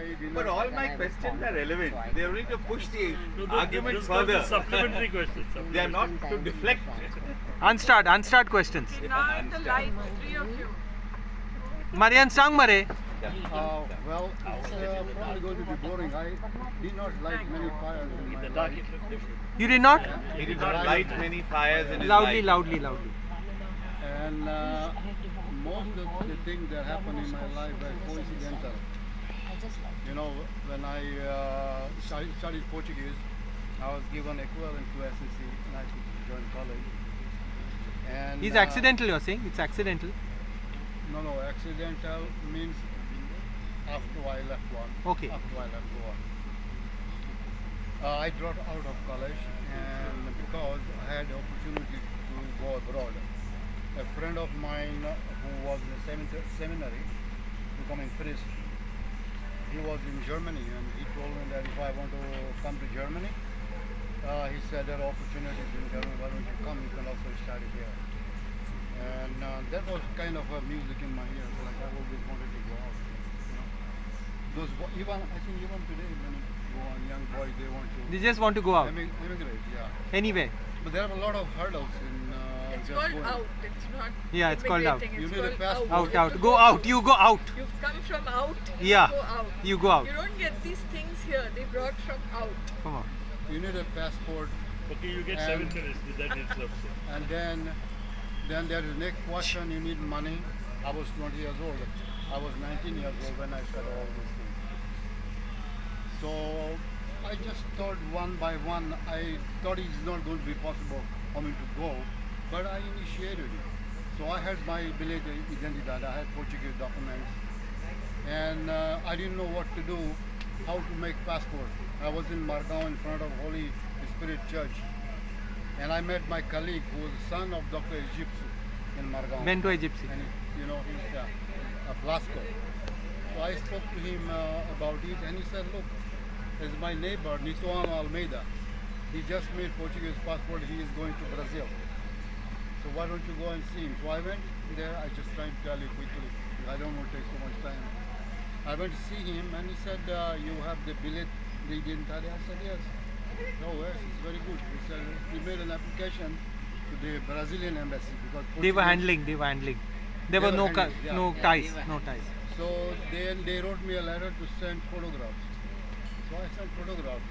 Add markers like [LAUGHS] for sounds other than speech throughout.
I did But all my questions are relevant. They are only to push the No, no, argument this was further. a Supplementary question. [LAUGHS] They are not to deflect. Unstart, unstart questions. Now the light, three of you. Marian sang mare. Uh, well, it's uh, probably going to be boring. I did not light many fires in my The dark life. it looked different. You did not? He did not light many fires in his Loudly, life. loudly, loudly. And uh, most of the things that happened in my life were coincidental. You know, when I uh, studied, Portuguese, I was given equivalent to SSC and I could join college. And It's uh, accidental, you're saying? It's accidental. No, no, accidental means after I left one. Okay. After I left one. Uh, I dropped out of college and because I had the opportunity to go abroad. A friend of mine who was in the seminary, becoming priest, he was in Germany and he told me that if I want to come to Germany, uh, he said there are opportunities in Germany, why don't you come, you can also study here. And uh, that was kind of a music in my ears, like I always wanted to go out. You know? Those bo- even I think even today when go on young boys they want to They just want to go out. emi- immigrate, yeah. Anyway. But there are a lot of hurdles in It's called going. out. It's not. Yeah, it's called out. immigrating, You It's need a called passport. Out, out. Go out. You go out. You've come from out. Yeah. You go out. You go out. You don't get these things here. They brought from out. Come on. You need a passport, Okay, you get seven minutes with that interruption. and then then there is next question. You need money. I was 20 years old. I was 19 years old when I started all these things. So I just thought one by one. I thought it's not going to be possible for me to go, but I initiated it. So I had my billet identidad. I had Portuguese documents, and uh, I didn't know what to do, how to make passport. I was in Margao in front of Holy Spirit Church, and I met my colleague who was the son of Dr. Egyptian in Margao. Bento Egyptian. And he- you know, he's uh, a Blasco. So I spoke to him uh, about it, and he said, "Look, there's my neighbor Nisuan Almeida. He just made Portuguese passport. He is going to Brazil. So why don't you go and see him?" So I went there. I just trying to tell you quickly. I don't want to take so much time. I went to see him, and he said, uh, "You have the billet, the identity." I said, "Yes." Oh, yes, it's very good. He said he made an application to the Brazilian embassy because They were handling. They were handling. There They were were no handling, yeah. no Yeah, ties. No ties. So then they wrote me a letter to send photographs. So I sent photographs.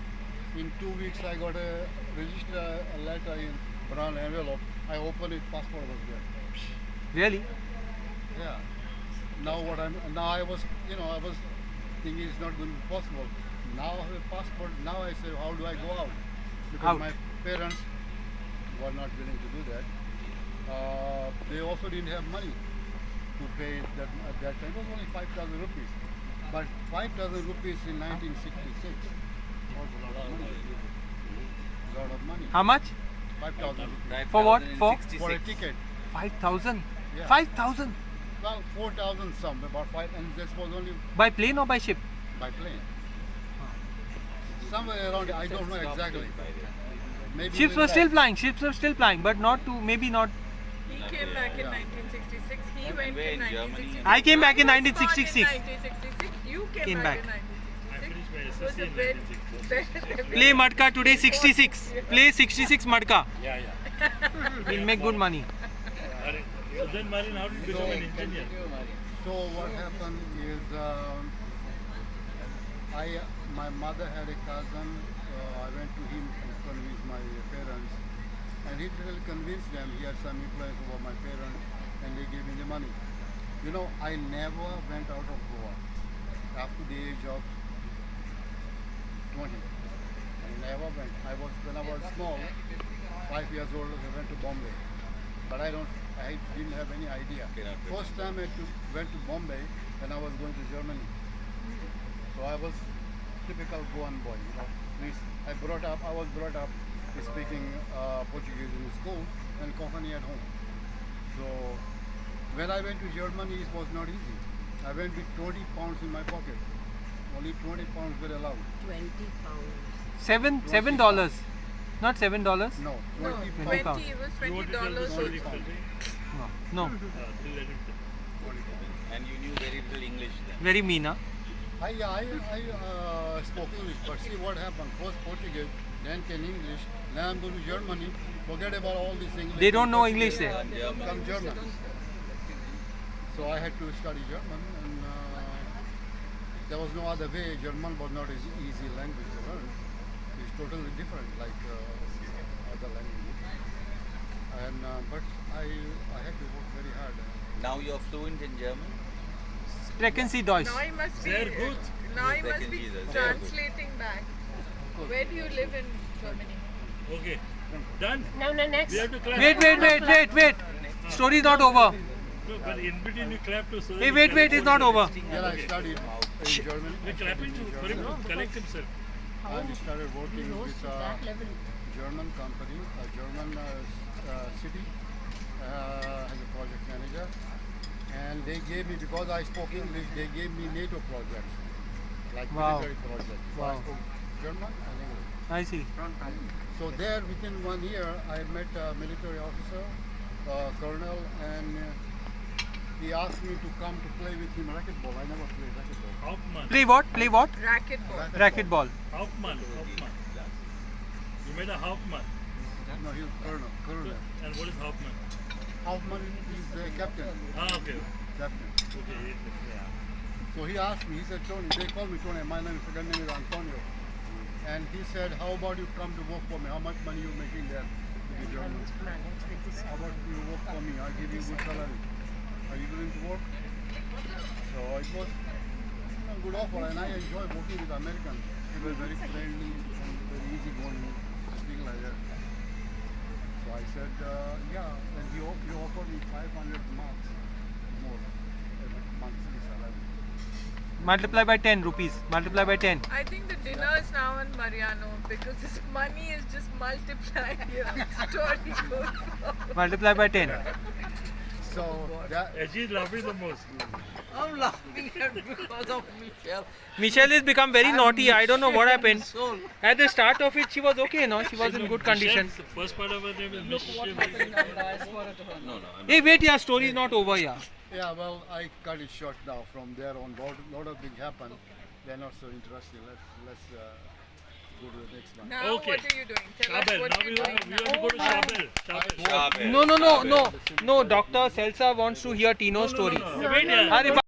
In two weeks I got a register a letter in brown envelope. I opened it, passport was there. Really? Yeah. Now what I'm now I was you know I was thinking it's not going to be possible. Now I have a passport. Now I say how do I go out? Because Out. my parents were not willing to do that. Uh, they also didn't have money to pay that at that time. It was only five thousand rupees. But five thousand rupees in 1966 was a lot of money. A lot of money. How much? Five thousand rupees For what? For? for a ticket. Five thousand. Yeah. Five thousand. Well, four thousand some, about five, and this was only By plane or by ship? by plane. Somewhere around, I don't know exactly. Maybe Ships were still flying. Ships were still flying, but not to maybe not. He came back in 1966. He went in in 1966. I came back in I was born 1966. You came, Came back, Play Matka today 66. Play 66 Matka. Yeah, yeah. [LAUGHS] We'll make good money. So then, Marin, how did you become an engineer? So what happened is, um, I my mother had a cousin. Uh, I went to him to convince my parents, and he really convinced them. He had some influence over my parents, and they gave me the money. You know, I never went out of Goa after the age of 20. I never went. I was when I was small, five years old. I went to Bombay, but I don't. I didn't have any idea. First time I to, went to Bombay when I was going to Germany. So I was typical Goan boy. You know, I brought up. I was brought up speaking uh, Portuguese in school and Konkani at home. So when I went to Germany, it was not easy. I went with 20 pounds in my pocket. Only 20 pounds were allowed. 20 pounds. Seven seven dollars. Not seven dollars. No, No, 20 20 [LAUGHS] 20, pounds. pounds. it was $20 to tell the so story it's quickly? No. No. Uh, till let him. And you knew very little English then. Very mean, huh? I, I, I uh, spoke English, but see what happened. First Portuguese, then came English. Now I'm going to Germany. Forget about all these English. They don't know English there. Become German. So I had to study German, and there was no other way. German was not an easy language to learn. It's totally different, like uh, other languages. And uh, but I, I had to work very hard. Now you're fluent in German? Sprechen Sie Deutsch? Now he must be. Sehr gut. Now he Back must be translating back. Where do you live in Germany? Okay. Done. No, no, next. We have to clap. Wait, wait, wait, wait, wait. Story is not over. No, but in between you clap to so Hey, wait, wait, it's not over. Then I studied in Germany. We're clapping to, for him to collect himself. And started working with a. German company, a German uh, uh, city, uh, as a project manager. And they gave me, because I spoke English, they gave me NATO projects, like Wow. military projects. So I Wow. spoke German and English. I see. So there, within one year, I met a military officer, uh, colonel, and uh, he asked me to come to play with him racquetball. I never played racquetball. Hauptmann. Play what? Play what? Racquetball. Racquetball. Hauptmann. Hauptmann. You made a Hauptmann. No, he was colonel. Colonel. And what is Hauptmann? Hauptmann is the captain. Ah, okay. Captain. Okay. Yeah. So he asked me, he said, Tony, they call me Tony, my name, second name is Antonio. And he said, how about you come to work for me? How much money you making there? How about you work for me? I'll give you good salary. Are you willing to work? So it was a good offer and I enjoy working with Americans. They were very friendly and very easygoing, things like that. So I said, uh, yeah, and he, he offered me 500 marks more every monthly salary. Multiply by 10 rupees. Multiply by 10. I think the dinner is now in Mariano because his money is just multiplied here. Story goes on. Multiply by 10. So that Ajit is laughing the most. I'm laughing at because of Michelle. Michelle has become very I'm naughty. I don't know what happened. Soul. At the start of it, she was okay, no? She was in good condition. The first part of her name is Look what Michelle. happened in the diaspora. No, no. I'm Hey, wait, yeah, story is not over, yeah. Yeah, well, I cut it short now. From there on, lot, lot of things happen. They're not so interesting. Let's let's uh, go to the next one. Now Okay. what are you doing? Tell us what Now you're doing we now. have to go to Shabel. Shabel. Shabel. No, no, no, no. No, Dr. Selsa wants to hear Tino's story. No, no, no. Wait, yeah. Arey,